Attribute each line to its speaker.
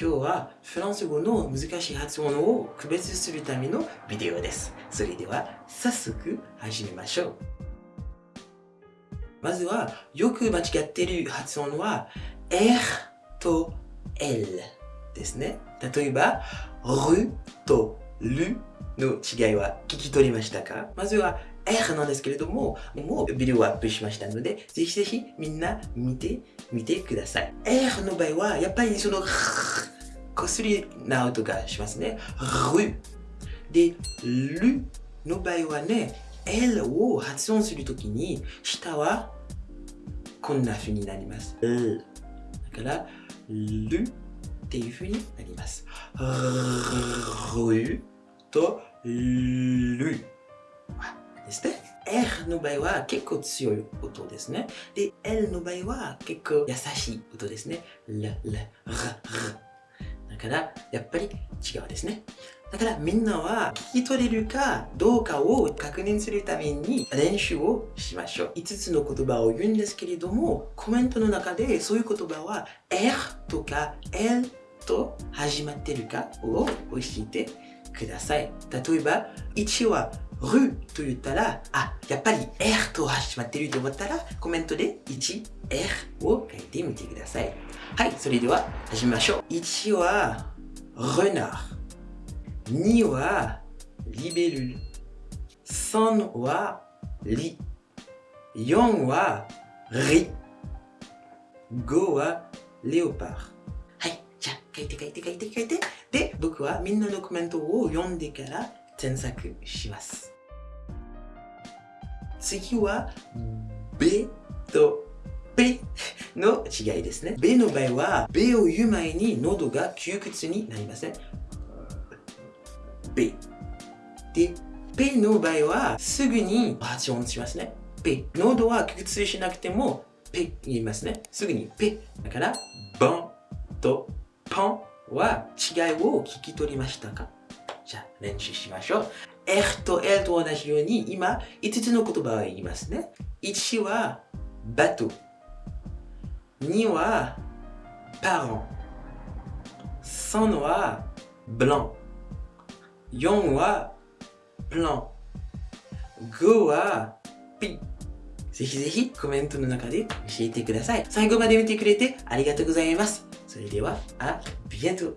Speaker 1: 今日はフランス語の難しい発音を区別するためのビデオです。それでは早速始めましょう。まずはよく間違っている発音は R と L ですね。例えば R と L の違いは聞き取りましたか？まずは R なんですけれども、もうビデオをアップしましたので、ぜひぜひみんな見てみてください。R の場合は、やっぱりその、こすりな音がしますね。る。で、るの場合はね、L を発音するときに、下はこんな風になります。L だから、るっていう風になります。るとる。ですね。R の場合は結構強い音ですね。で、L の場合は結構優しい音ですね。L、L、R、R。から、やっぱり違うですね。だからみんなは聞き取れるかどうかを確認するために練習をしましょう。5つの言葉を言うんですけれども、コメントの中でそういう言葉は R とか L と始まってるかを教えてください。例えば、1はると言ったら、あ、やっぱり R と始まってると思ったら、コメントで1、R を書いてみてください。はい、それでは始めましょう。1は、レナー。2は、リベルル。3は、リ。4は、リ。5は、レオパー。はい、じゃあ書いて書いて書いて書いて。で、僕はみんなのコメントを読んでから添削します。次は、べとべの違いですね。べの場合は、べを言う前に喉が窮屈になりますね。べ。で、べの場合は、すぐに発音しますね。べ。喉は窮屈しなくても、ぺ言いますね。すぐにぺ。だから、ボンとポンは違いを聞き取りましたか？じゃあ練習しましょう。R と L と同じように今5つの言葉を言いますね。1はバト。2はパロン。3はブラン。4はプラン。5はピ。ぜひぜひコメントの中で教えてください。最後まで見てくれてありがとうございます。それでは、あビエント